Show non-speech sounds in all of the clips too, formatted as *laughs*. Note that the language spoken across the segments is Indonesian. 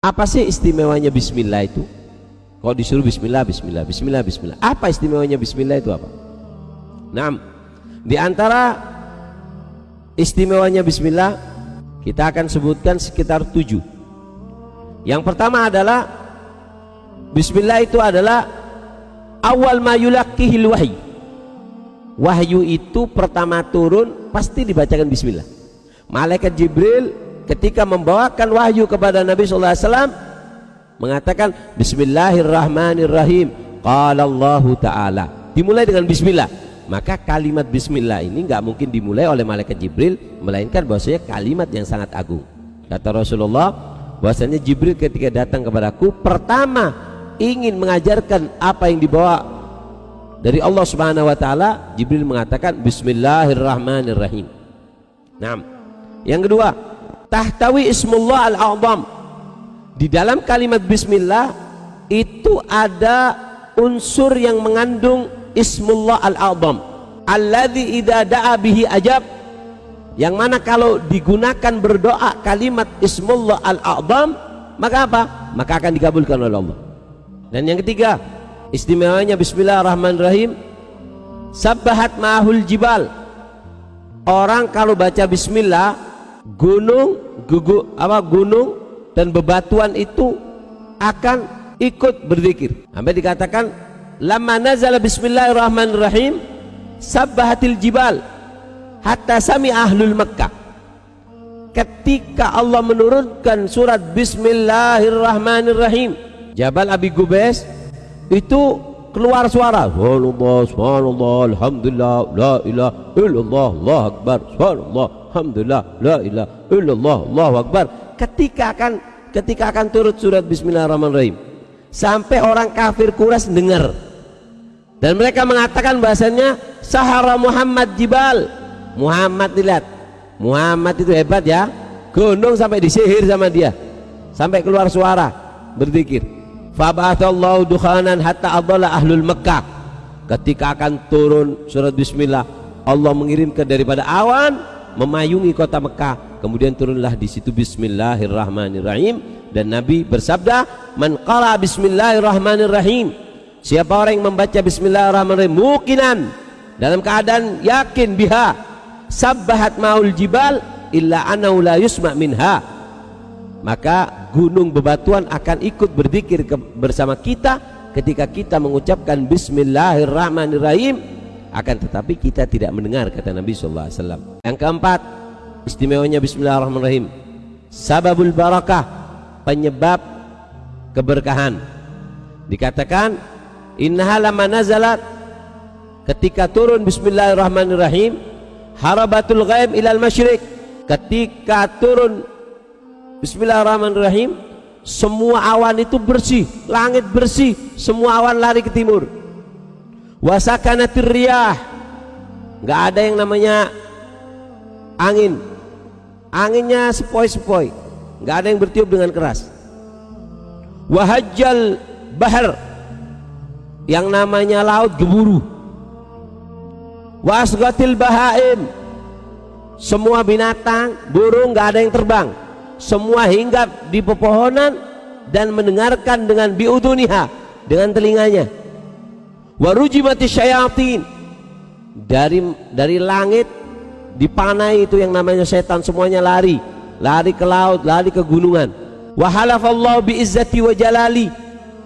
Apa sih istimewanya bismillah itu? Kalau disuruh bismillah, bismillah, bismillah, bismillah. Apa istimewanya bismillah itu apa? Nah, di antara istimewanya bismillah kita akan sebutkan sekitar tujuh. Yang pertama adalah bismillah itu adalah awal mayulakihil wahyu. Wahyu itu pertama turun pasti dibacakan bismillah. Malaikat Jibril ketika membawakan wahyu kepada Nabi sallallahu alaihi wasallam mengatakan bismillahirrahmanirrahim. Qala Allah taala. Dimulai dengan bismillah. Maka kalimat bismillah ini nggak mungkin dimulai oleh malaikat Jibril melainkan bahwasanya kalimat yang sangat agung. Kata Rasulullah bahwasanya Jibril ketika datang kepadaku pertama ingin mengajarkan apa yang dibawa dari Allah Subhanahu wa taala Jibril mengatakan bismillahirrahmanirrahim. Nah, yang kedua tahtawi ismullah al-a'zam. Di dalam kalimat bismillah itu ada unsur yang mengandung ismullah al-a'zam. Alladzi idza da'a bihi ajab. Yang mana kalau digunakan berdoa kalimat ismullah al-a'zam maka apa? maka akan dikabulkan oleh Allah. Dan yang ketiga istimewanya bismillahirrahmanirrahim. Sabbahat ma'ahul jibal. Orang kalau baca bismillah gunung gugu apa gunung dan bebatuan itu akan ikut berzikir. Sampai dikatakan lama nazala bismillahirrahmanirrahim sabbahatil jibal hatta sami ahlul Makkah. Ketika Allah menurunkan surat bismillahirrahmanirrahim Jabal Abi Gubes itu keluar suara subhanallah subhanallah alhamdulillah la ilaha illallah Allah akbar subhanallah alhamdulillah la ilaha illallah Allahu akbar. Ketika akan ketika akan turut surat bismillahirrahmanirrahim sampai orang kafir kuras dengar. Dan mereka mengatakan bahasanya sahara Muhammad jibal. Muhammad lihat Muhammad itu hebat ya. Gunung sampai disihir sama dia. Sampai keluar suara berzikir. Faba'athallahu dukhanan hatta adalla ahlul Mekah ketika akan turun surat bismillah Allah mengirimkan daripada awan memayungi kota Mekah. Kemudian turunlah di situ Bismillahirrahmanirrahim. Dan Nabi bersabda man qala Bismillahirrahmanirrahim. Siapa orang yang membaca Bismillahirrahmanirrahim? Mukinan. Dalam keadaan yakin biha. Sabbahat maul jibal illa anau la yusma minha. Maka gunung bebatuan akan ikut berzikir bersama kita ketika kita mengucapkan Bismillahirrahmanirrahim akan tetapi kita tidak mendengar kata Nabi sallallahu alaihi wasallam. Yang keempat, istimewanya bismillahirrahmanirrahim. Sababul barakah, penyebab keberkahan. Dikatakan innaha lamma nazalat ketika turun bismillahirrahmanirrahim harabatul ghaib ilal masyriq ketika turun bismillahirrahmanirrahim semua awan itu bersih langit bersih semua awan lari ke timur wasakanatir riyah. Nggak ada yang namanya angin. Anginnya sepoi-sepoi. Nggak ada yang bertiup dengan keras. Wahajjal bahar. Yang namanya laut geburu. Wasgatil bahaim. Semua binatang burung nggak ada yang terbang. Semua hinggap di pepohonan dan mendengarkan dengan biuduniha dengan telinganya warujimati syayatin. Dari dari langit dipanai itu yang namanya setan semuanya lari. Lari ke laut lari ke gunungan. Wahalafallahu biizzati wa jalali.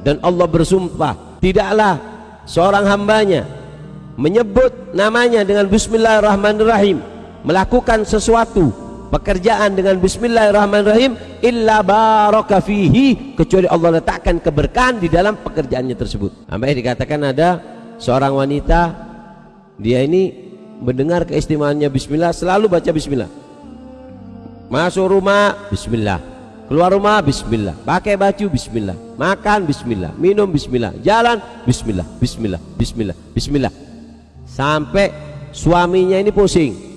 Dan Allah bersumpah tidaklah seorang hambanya menyebut namanya dengan bismillahirrahmanirrahim melakukan sesuatu pekerjaan dengan bismillahirrahmanirrahim illa baraka fihi kecuali Allah letakkan keberkahan di dalam pekerjaannya tersebut. Sampai dikatakan ada seorang wanita dia ini mendengar keistimewaannya bismillah selalu baca bismillah. Masuk rumah bismillah. Keluar rumah bismillah. Pakai baju bismillah. Makan bismillah. Minum bismillah. Jalan bismillah. Bismillah bismillah bismillah. Sampai suaminya ini pusing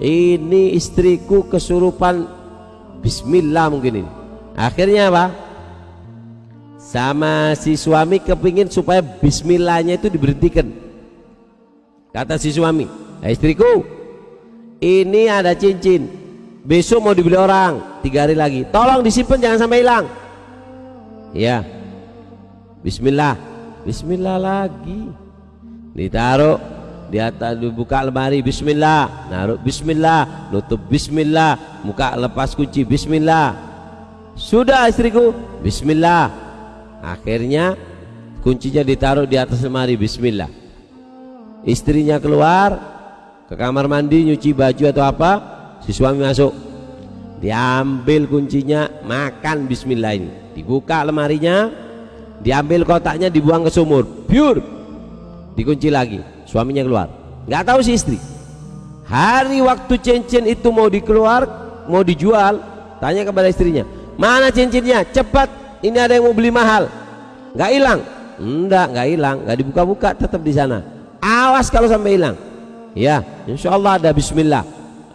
ini istriku kesurupan. Bismillah mungkin ini. Akhirnya apa? Sama si suami kepingin supaya bismillahnya itu diberhentikan. Kata si suami hey, istriku ini ada cincin. Besok mau dibeli orang tiga hari lagi. Tolong disimpan jangan sampai hilang. Ya Bismillah. Bismillah lagi. Ditaruh di atas dibuka lemari Bismillah. Naruh Bismillah nutup Bismillah. Muka lepas kunci Bismillah. Sudah istriku. Bismillah. Akhirnya kuncinya ditaruh di atas lemari Bismillah. Istrinya keluar ke kamar mandi nyuci baju atau apa si suami masuk. Diambil kuncinya makan bismillah ini. Dibuka lemarinya diambil kotaknya dibuang ke sumur. Pure. Dikunci lagi suaminya keluar. Nggak tahu si istri. Hari waktu cincin itu mau dikeluar mau dijual tanya kepada istrinya mana cincinnya? Cepat ini ada yang mau beli mahal. Nggak hilang. Enggak nggak hilang nggak dibuka-buka tetap di sana. Awas kalau sampai hilang. Ya insya Allah ada bismillah.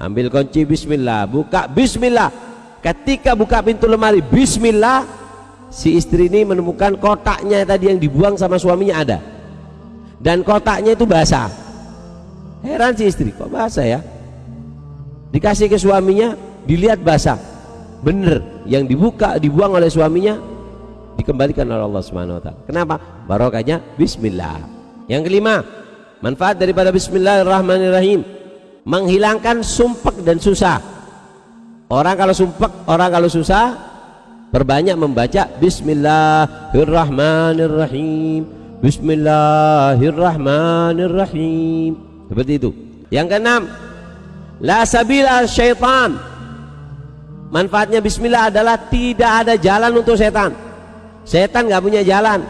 Ambil kunci bismillah. Buka bismillah. Ketika buka pintu lemari bismillah si istri ini menemukan kotaknya tadi yang dibuang sama suaminya ada dan kotaknya itu basah heran si istri kok basah ya dikasih ke suaminya dilihat basah bener yang dibuka dibuang oleh suaminya dikembalikan oleh Allah Subhanahu wa taala. Kenapa? Barokahnya bismillah. Yang kelima, manfaat daripada bismillahirrahmanirrahim menghilangkan sumpek dan susah orang kalau sumpek orang kalau susah perbanyak membaca bismillahirrahmanirrahim bismillahirrahmanirrahim. Seperti itu. Yang keenam la sabila syaitan. Manfaatnya bismillah adalah tidak ada jalan untuk setan. Setan nggak punya jalan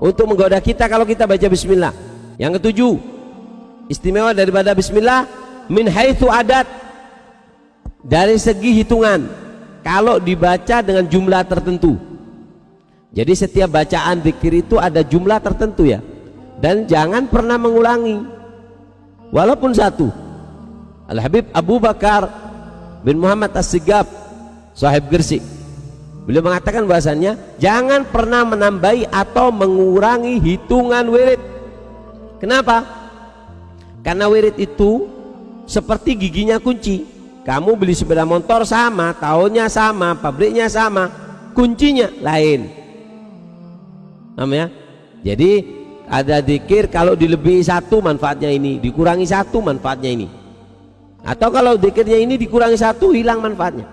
untuk menggoda kita kalau kita baca bismillah. Yang ketujuh istimewa daripada bismillah min haitsu adat. Dari segi hitungan kalau dibaca dengan jumlah tertentu jadi setiap bacaan zikir itu ada jumlah tertentu ya. Dan jangan pernah mengulangi. Walaupun satu. Al-Habib Abu Bakar bin Muhammad As-Sigab sahib Gersik beliau mengatakan bahasanya jangan pernah menambahi atau mengurangi hitungan wirid. Kenapa? karena wirid itu seperti giginya kunci. Kamu beli sepeda motor sama tahunnya sama pabriknya sama kuncinya lain namanya jadi ada dikir kalau dilebihi satu manfaatnya ini. Dikurangi satu manfaatnya ini. Atau kalau dikirnya ini dikurangi satu hilang manfaatnya.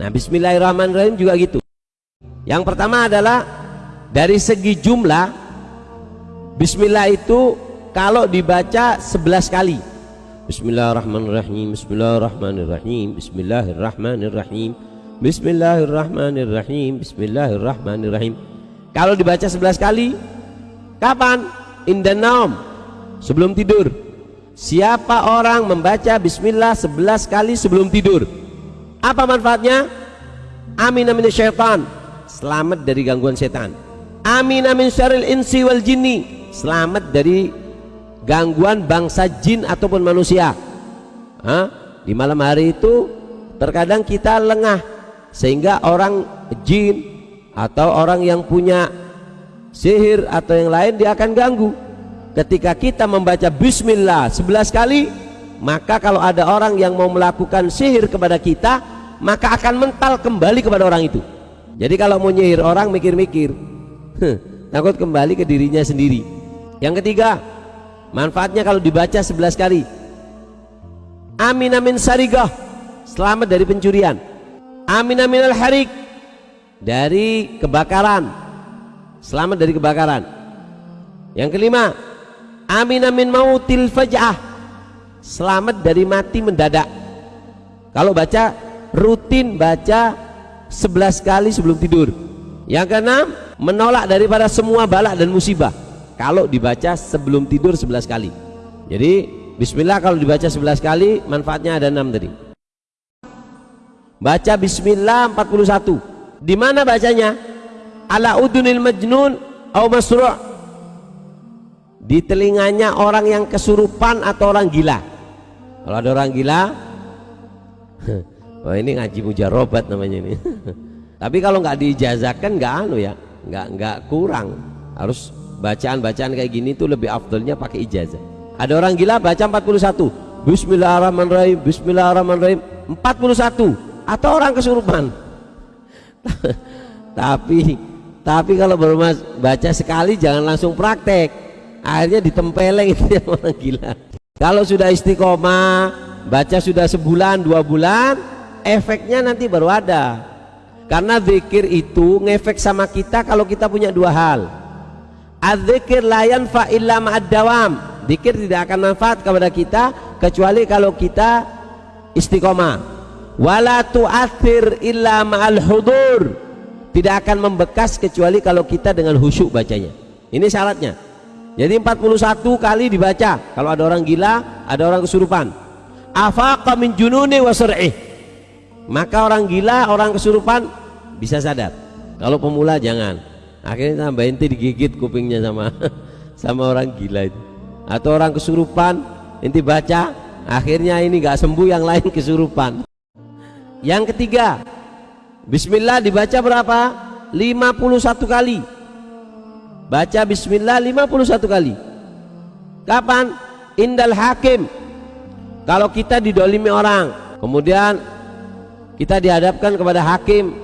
Nah bismillahirrahmanirrahim juga gitu. Yang pertama adalah dari segi jumlah bismillah itu kalau dibaca 11 kali. Bismillahirrahmanirrahim Bismillahirrahmanirrahim Bismillahirrahmanirrahim Bismillahirrahmanirrahim Bismillahirrahmanirrahim Kalau dibaca 11 kali Kapan? In the naum Sebelum tidur Siapa orang membaca Bismillah 11 kali sebelum tidur Apa manfaatnya? Amin amin syaitan Selamat dari gangguan setan Amin amin syaril insi wal jinni Selamat dari gangguan bangsa jin ataupun manusia Hah? di malam hari itu terkadang kita lengah sehingga orang jin atau orang yang punya sihir atau yang lain dia akan ganggu. Ketika kita membaca bismillah 11 kali maka kalau ada orang yang mau melakukan sihir kepada kita maka akan mental kembali kepada orang itu. Jadi kalau mau nyihir orang mikir-mikir. Takut kembali ke dirinya sendiri. Yang ketiga manfaatnya kalau dibaca 11 kali. Amin amin sarigah selamat dari pencurian. Amin amin al harik dari kebakaran. Selamat dari kebakaran. Yang kelima amin amin mautil faj'ah. Selamat dari mati mendadak. Kalau baca rutin baca 11 kali sebelum tidur. Yang keenam menolak daripada semua balak dan musibah. Kalau dibaca sebelum tidur 11 kali. Jadi bismillah kalau dibaca 11 kali manfaatnya ada 6 tadi. Baca bismillah 41 di mana bacanya? Ala udunil majnun au masru' di telinganya orang yang kesurupan atau orang gila. Kalau ada orang gila *laughs* oh ini ngaji mujarobat namanya ini. *laughs* Tapi kalau nggak diijazahkan nggak anu ya nggak nggak kurang. Harus bacaan-bacaan kayak gini tuh lebih afdolnya pakai ijazah. Ada orang gila baca 41 Bismillahirrahmanirrahim Bismillahirrahmanirrahim 41 atau orang kesurupan *laughs* tapi tapi kalau baru mas baca sekali jangan langsung praktek. Akhirnya ditempeleng itu yang orang gila. Kalau sudah istiqomah baca sudah sebulan dua bulan efeknya nanti baru ada. Karena zikir itu ngefek sama kita kalau kita punya dua hal. Adzikir layan fa illa ma'ad dawam. Zikir tidak akan manfaat kepada kita kecuali kalau kita istiqomah wala tu'athir illa ma'al hudur. Tidak akan membekas kecuali kalau kita dengan khusyuk bacanya. Ini syaratnya. Jadi 41 kali dibaca. Kalau ada orang gila ada orang kesurupan. Afaqa min jununi wa maka orang gila orang kesurupan bisa sadar. Kalau pemula jangan. Akhirnya tambah inti digigit kupingnya sama *laughs* sama orang gila itu. Atau orang kesurupan inti baca. Akhirnya ini gak sembuh yang lain kesurupan yang ketiga Bismillah dibaca berapa? 51 kali baca Bismillah 51 kali kapan? indal hakim kalau kita didolimi orang kemudian kita dihadapkan kepada hakim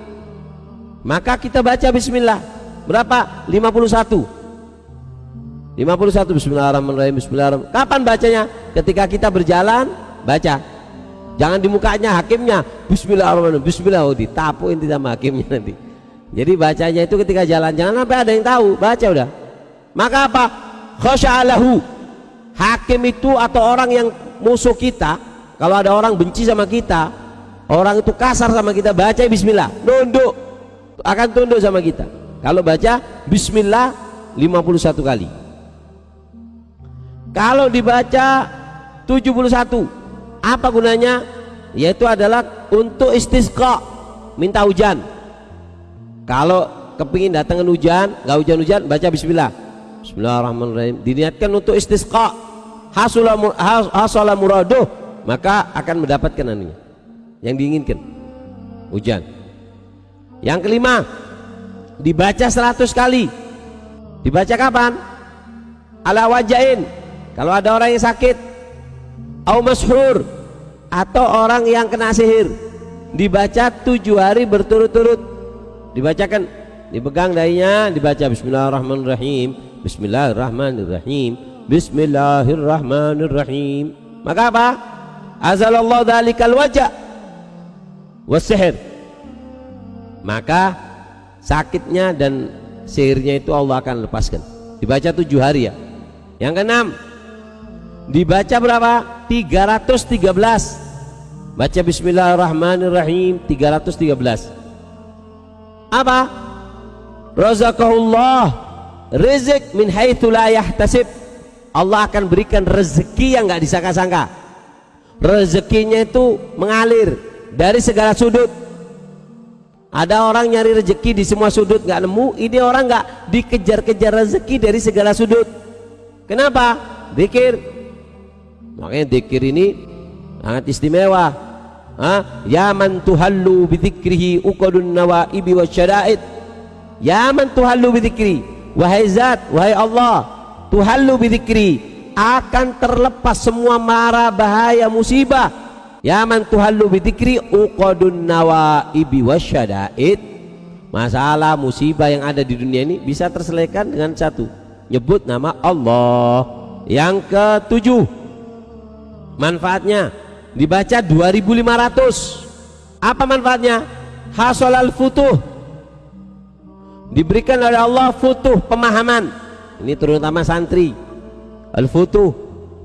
maka kita baca Bismillah berapa? 51 51 Bismillahirrahmanirrahim Bismillahirrahmanirrahim kapan bacanya? ketika kita berjalan baca jangan di mukanya hakimnya bismillahirrahmanirrahim. Bismillah oh ditapu inti sama hakimnya nanti. Jadi bacanya itu ketika jalan jangan sampai ada yang tahu. Baca udah. Maka apa? Khosya'alahu hakim itu atau orang yang musuh kita kalau ada orang benci sama kita orang itu kasar sama kita baca bismillah. Nunduk. Akan tunduk sama kita. Kalau baca bismillah 51 kali. Kalau dibaca 71 apa gunanya? Yaitu adalah untuk istisqa minta hujan. Kalau kepingin datangkan hujan nggak hujan-hujan baca bismillah. Bismillahirrahmanirrahim. Diniatkan untuk istisqa. Hasala muraduh maka akan mendapatkan aninya. Yang diinginkan hujan. Yang kelima dibaca 100 kali. Dibaca kapan? Ala wajain. Kalau ada orang yang sakit au mashur atau orang yang kena sihir. Dibaca tujuh hari berturut-turut. Dibacakan. Dipegang dainya dibaca bismillahirrahmanirrahim. Bismillahirrahmanirrahim. Bismillahirrahmanirrahim. Maka apa? Azalallahu dalikal wajah wasihir maka sakitnya dan sihirnya itu Allah akan lepaskan. Dibaca tujuh hari ya. Yang keenam dibaca berapa 313 baca bismillahirrahmanirrahim 313 apa? Razaqahullah rizq min haitsu la yahtasib. Allah akan berikan rezeki yang nggak disangka-sangka. Rezekinya itu mengalir dari segala sudut. Ada orang nyari rezeki di semua sudut nggak nemu. Ini orang nggak dikejar-kejar rezeki dari segala sudut. Kenapa? Pikir makanya dikir ini sangat istimewa. Ha? ya man tuhallu bidhikrihi uqadun nawaibi wasyada'id ya man tuhallu bidhikri wahai zat wahai Allah tuhallu bidhikri akan terlepas semua mara bahaya musibah. Ya man tuhallu bidhikri uqadun nawaibi wasyada'id masalah musibah yang ada di dunia ini bisa terselesaikan dengan satu. Nyebut nama Allah. Yang ketujuh manfaatnya? Dibaca 2500 apa manfaatnya? Hasol al futuh. Diberikan oleh Allah futuh pemahaman. Ini terutama santri. Al futuh.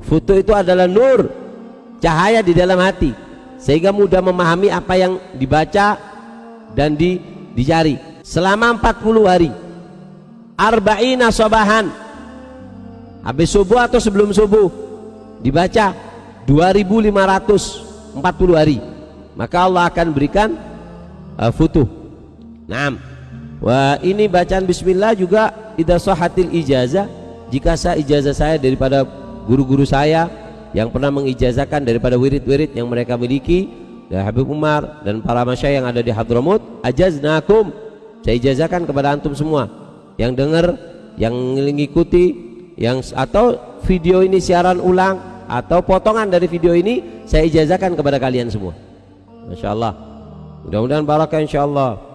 Futuh itu adalah nur cahaya di dalam hati. Sehingga mudah memahami apa yang dibaca dan di, dicari. Selama 40 hari. Arba'ina sobahan. Habis subuh atau sebelum subuh? Dibaca 2540 hari maka Allah akan berikan uh, futuh. Nah wah ini bacaan bismillah juga tidak sahatil ijazah jika saya ijazah saya daripada guru-guru saya yang pernah mengijazahkan daripada wirid-wirid yang mereka miliki dari Habib Umar dan para masyayikh yang ada di Hadramut ajaznakum. Saya ijazahkan kepada antum semua yang dengar yang mengikuti yang atau video ini siaran ulang atau potongan dari video ini saya ijazahkan kepada kalian semua. Masya Allah. Mudah-mudahan barakah insya Allah